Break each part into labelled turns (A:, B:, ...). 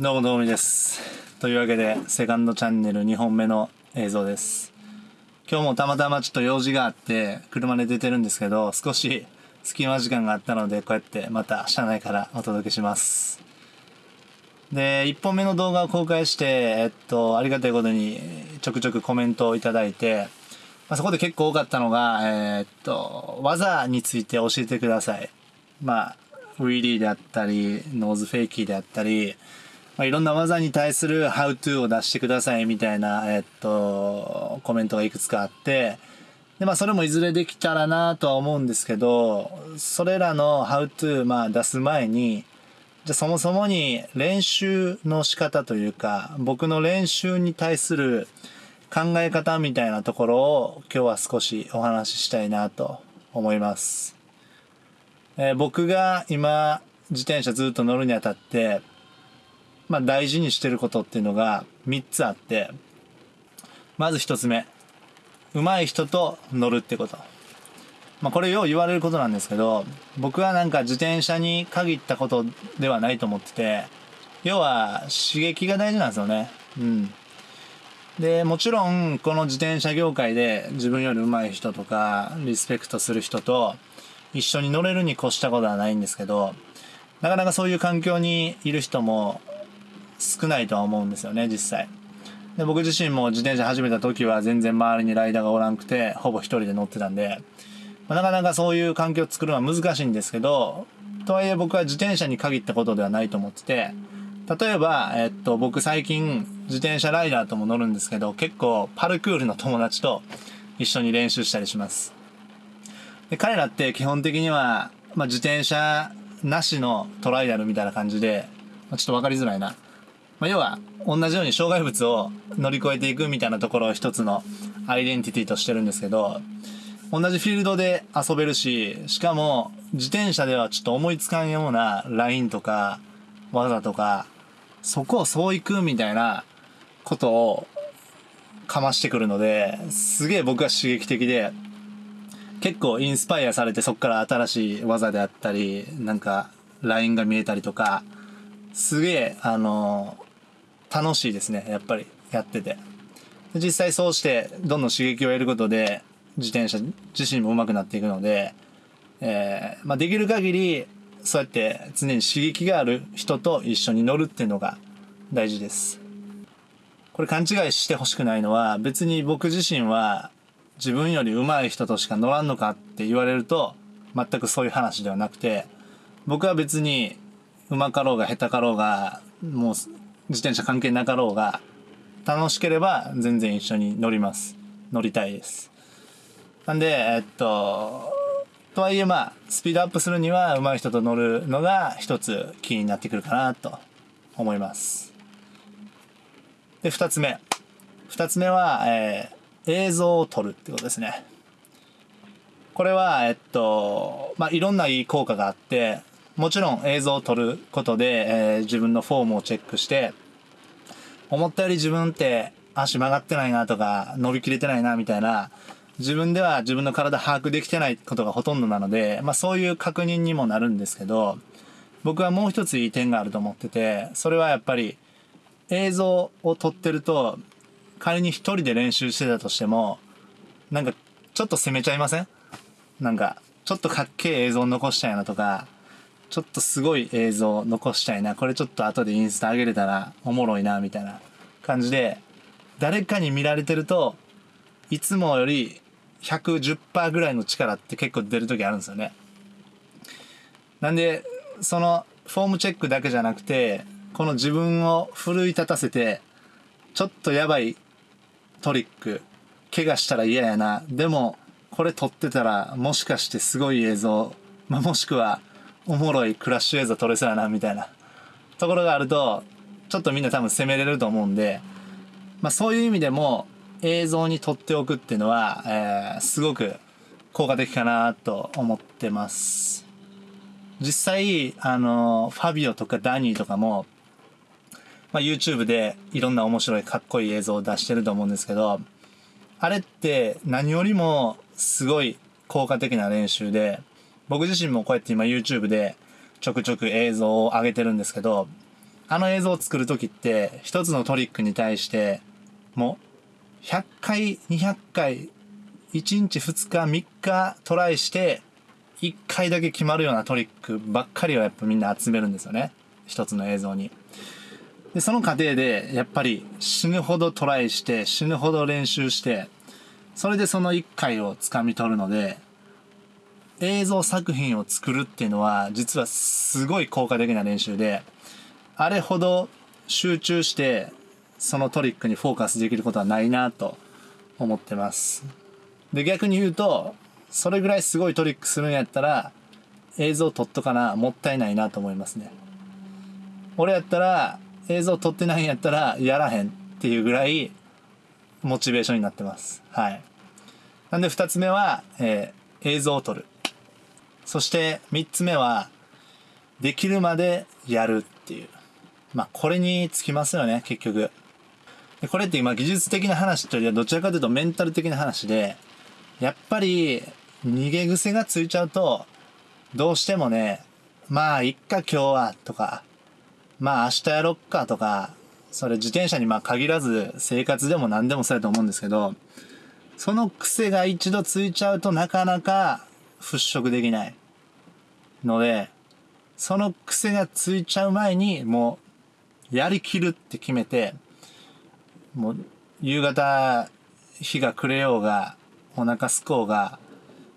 A: どうもどうもです。というわけで、セカンドチャンネル2本目の映像です。今日もたまたまちょっと用事があって、車で出てるんですけど、少し隙間時間があったので、こうやってまた車内からお届けします。で、1本目の動画を公開して、えっと、ありがたいことにちょくちょくコメントをいただいて、まあ、そこで結構多かったのが、えーっと、技について教えてください。まあ、ウィリーであったり、ノーズフェイキーであったり、まあ、いろんな技に対する How to を出してくださいみたいな、えっと、コメントがいくつかあって、で、まあ、それもいずれできたらなとは思うんですけど、それらの How to、まあ、出す前に、じゃそもそもに練習の仕方というか、僕の練習に対する考え方みたいなところを今日は少しお話ししたいなと思います。えー僕が今自転車ずっと乗るにあたって、まあ大事にしてることっていうのが3つあって、まず1つ目、上手い人と乗るってこと。まあこれよう言われることなんですけど、僕はなんか自転車に限ったことではないと思ってて、要は刺激が大事なんですよね。うん。で、もちろんこの自転車業界で自分より上手い人とかリスペクトする人と一緒に乗れるに越したことはないんですけど、なかなかそういう環境にいる人も少ないとは思うんですよね、実際。で僕自身も自転車始めた時は全然周りにライダーがおらんくて、ほぼ一人で乗ってたんで、まあなかなかそういう環境を作るのは難しいんですけど、とはいえ僕は自転車に限ったことではないと思ってて、例えば、えっと、僕最近自転車ライダーとも乗るんですけど、結構パルクールの友達と一緒に練習したりします。で彼らって基本的には、まあ、自転車なしのトライアルみたいな感じで、まあ、ちょっと分かりづらいな。まあ、要は、同じように障害物を乗り越えていくみたいなところを一つのアイデンティティとしてるんですけど、同じフィールドで遊べるし、しかも自転車ではちょっと思いつかんようなラインとか技とか、そこをそういくみたいなことをかましてくるので、すげえ僕は刺激的で、結構インスパイアされてそこから新しい技であったり、なんかラインが見えたりとか、すげえ、あの楽しいですね、やっぱりやってて。実際そうしてどんどん刺激を得ることで自転車自身も上手くなっていくので、えーまあ、できる限りそうやって常に刺激がある人と一緒に乗るっていうのが大事です。これ勘違いしてほしくないのは別に僕自身は自分より上手い人としか乗らんのかって言われると全くそういう話ではなくて僕は別に上手かろうが下手かろうがもう自転車関係なかろうが楽しければ全然一緒に乗ります。乗りたいです。なんでえっととはいえまあスピードアップするには上手い人と乗るのが一つキーになってくるかなと思います。で二つ目。二つ目は、えー映像を撮るってことですね。これはえっとまあいろんないい効果があってもちろん映像を撮ることで、えー自分のフォームをチェックして思ったより自分って足曲がってないなとか伸びきれてないなみたいな自分では自分の体把握できてないことがほとんどなので、まあそういう確認にもなるんですけど、僕はもう一ついい点があると思ってて、それはやっぱり映像を撮ってると、仮に一人で練習してたとしても、なんかちょっと攻めちゃいません？なんか、ちょっとかっけえ映像残したいなとか、ちょっとすごい映像残したいな、これちょっと後でインスタ上げれたらおもろいな、みたいな感じで、誰かに見られてると、いつもより110%ぐらいの力って結構出る時あるんですよね。なんで、そのフォームチェックだけじゃなくて、この自分を奮い立たせて、ちょっとやばいトリック、怪我したら嫌やな。でも、これ撮ってたら、もしかしてすごい映像、まあ、もしくは、おもろいクラッシュ映像撮れそうやな、みたいなところがあると、ちょっとみんな多分攻めれると思うんで、まあそういう意味でも映像に撮っておくっていうのは、えーすごく効果的かなと思ってます。実際、あの、ファビオとかダニーとかも、まあ、YouTube でいろんな面白いかっこいい映像を出してると思うんですけど、あれって何よりもすごい効果的な練習で、僕自身もこうやって今 YouTube でちょくちょく映像を上げてるんですけど、あの映像を作る時って一つのトリックに対してもう100回200回1日2日3日トライして1回だけ決まるようなトリックばっかりをやっぱみんな集めるんですよね一つの映像に。でその過程でやっぱり死ぬほどトライして死ぬほど練習してそれでその1回をつかみ取るので映像作品を作るっていうのは実はすごい効果的な練習であれほど集中してそのトリックにフォーカスできることはないなと思ってます。で逆に言うとそれぐらいすごいトリックするんやったら映像撮っとかなもったいないなと思いますね。俺やったら映像撮ってないんやったらやらへんっていうぐらいモチベーションになってます。はい。なんで2つ目は、えー、映像を撮る。そして3つ目はできるまでやるっていう。まあこれにつきますよね結局。これって今技術的な話というよりはどちらかというとメンタル的な話でやっぱり逃げ癖がついちゃうとどうしてもねまあいっか今日はとかまあ明日やろっかとかそれ自転車にまあ限らず生活でも何でもそうやと思うんですけどその癖が一度ついちゃうとなかなか払拭できないので、その癖がついちゃう前にもうやりきるって決めて、もう夕方日が暮れようがお腹すこうが、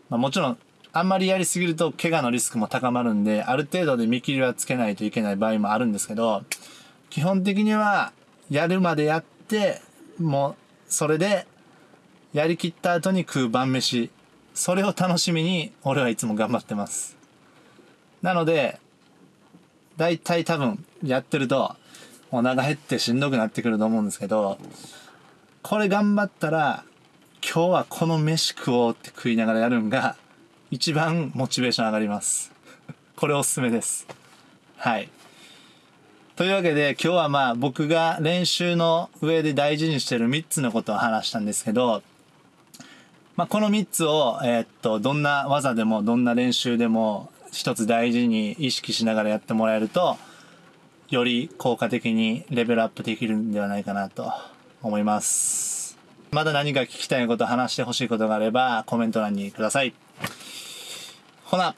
A: まあ、もちろんあんまりやりすぎると怪我のリスクも高まるんで、ある程度で見切りはつけないといけない場合もあるんですけど、基本的にはやるまでやって、もうそれでやりきった後に食う晩飯それを楽しみに俺はいつも頑張ってます。なので、大体多分やってるとお腹減ってしんどくなってくると思うんですけど、これ頑張ったら今日はこの飯食おうって食いながらやるんが一番モチベーション上がります。これおすすめです。はい。というわけで今日はまあ僕が練習の上で大事にしてる3つのことを話したんですけど、まあ、この3つを、えー、っと、どんな技でも、どんな練習でも、一つ大事に意識しながらやってもらえると、より効果的にレベルアップできるんではないかなと思います。まだ何か聞きたいこと、話してほしいことがあれば、コメント欄にください。ほな。